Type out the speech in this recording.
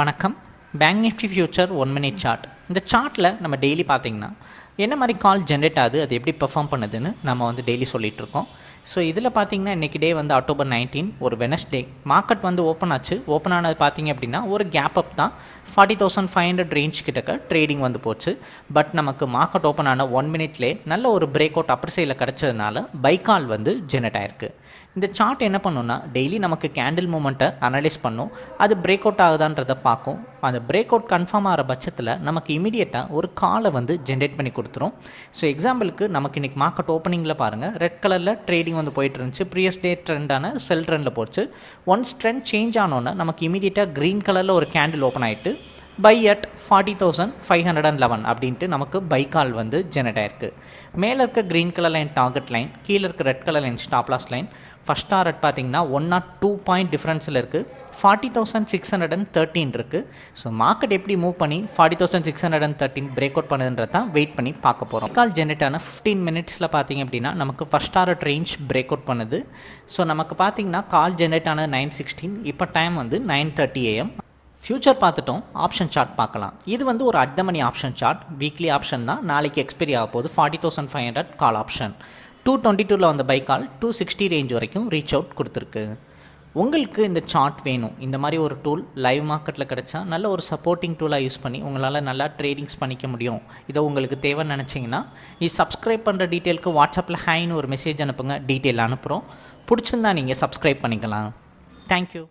வணக்கம். Bank Nifty future one minute chart இந்த சார்ட்டில் நம்ம டெய்லி பார்த்தீங்கன்னா என்ன மாதிரி கால் ஜென்ரேட் ஆகுது அது எப்படி பெர்ஃபார்ம் பண்ணுதுன்னு நம்ம வந்து டெய்லி சொல்லிகிட்ருக்கோம் இருக்கோம் ஸோ இதில் பார்த்தீங்கன்னா இன்றைக்கி டே வந்து அக்டோபர் நைன்டீன் ஒரு வெனஸ்டே மார்க்கெட் வந்து ஓப்பன் ஆச்சு. ஓப்பன் ஆனது பார்த்தீங்க அப்படின்னா ஒரு கேப் அப் தான். Forty thousand five hundred range கிட்டக்க ட்ரேடிங் வந்து போச்சு. பட் நமக்கு மார்க்கெட் ஓப்பன் ஆன ஒன் மினிட்லேயே நல்ல ஒரு பிரேக் அவுட் அப்பர் சைடில் கிடச்சதுனால பைக்கால் வந்து ஜென்ரேட் ஆயிருக்கு. இந்த சார்ட் என்ன பண்ணுன்னா டெய்லி நமக்கு கேண்டில் மூமெண்ட்டை அனலைஸ் பண்ணும். அது பிரேக் அவுட் ஆகுதான்றதை பார்க்கும். அந்த பிரேக் அவுட் கன்ஃபார்ம் ஆகிற பட்சத்தில் நமக்கு இமீடியட்டாக ஒரு காலை வந்து ஜென்ரேட் பண்ணி கொடுத்துரும். ஸோ எக்ஸாம்பிளுக்கு நமக்கு இன்றைக்கி மார்க்கெட் ஓப்பனிங்கில் பாருங்கள் ரெட் கலரில் ட்ரேடிங் வந்து போயிட்டு இருந்துச்சு. ப்ரீயஸ் டே ட்ரெண்டான செல் ட்ரெண்டில் போச்சு. ஒன்ஸ் ட்ரெண்ட் சேஞ்ச் ஆனோன்னே நமக்கு இமீடியட்டாக க்ரீன் கலரில் ஒரு கேண்டில் ஓப்பன் ஆகிட்டு buy at forty thousand five hundred and eleven அப்படின்ட்டு நமக்கு பை கால் வந்து ஜெனரேட் ஆயிருக்கு. மேலே இருக்க green colour line target line கீழே இருக்க red colour line stop loss line first target பார்த்தீங்கன்னா ஒன் நாட் டூ பாயிண்ட் டிஃப்ரென்ஸில் இருக்குது forty thousand six hundred and thirteen இருக்குது ஸோ மார்க்கெட் எப்படி மூவ் பண்ணி forty thousand six hundred and thirteen break out பண்ணுதுன்றது தான் wait பண்ணி பார்க்க போகிறோம் கால் ஜென்ரேட் ஆன ஃபிஃப்டீன் மினிட்ஸில் பார்த்தீங்க அப்படின்னா நமக்கு first target range break out பண்ணுது. ஸோ நமக்கு பார்த்தீங்கன்னா கால் ஜென்ரேட் ஆனது நைன் சிக்ஸ்டீன் இப்போ டைம் வந்து நைன் தேர்ட்டி ஏஎம் ஃப்யூச்சர் பார்த்துட்டோம் ஆப்ஷன் சார்ட் பார்க்கலாம். இது வந்து ஒரு at the money option chart weekly option தான். நாளைக்கு எக்ஸ்பைரி ஆக போகுது forty thousand five hundred call option two twenty டூவில் வந்த buy call two sixty range வரைக்கும் ரீச் அவுட் கொடுத்துருக்கு. உங்களுக்கு இந்த சார்ட் வேணும். இந்த மாதிரி ஒரு டூல் லைவ் மார்க்கெட்டில் கிடச்சா நல்ல ஒரு சப்போர்ட்டிங் டூலாக யூஸ் பண்ணி உங்களால் நல்லா ட்ரேடிங்ஸ் பண்ணிக்க முடியும். இதை உங்களுக்கு தேவைன்னு நினச்சிங்கன்னா இது சப்ஸ்கிரைப் பண்ணுற டீட்டெயிலுக்கு வாட்ஸ்அப்பில் ஹைன்னு ஒரு மெசேஜ் அனுப்புங்க. டீட்டெயில் அனுப்புகிறோம் பிடிச்சிருந்தா நீங்கள் சப்ஸ்கிரைப் பண்ணிக்கலாம். தேங்க்யூ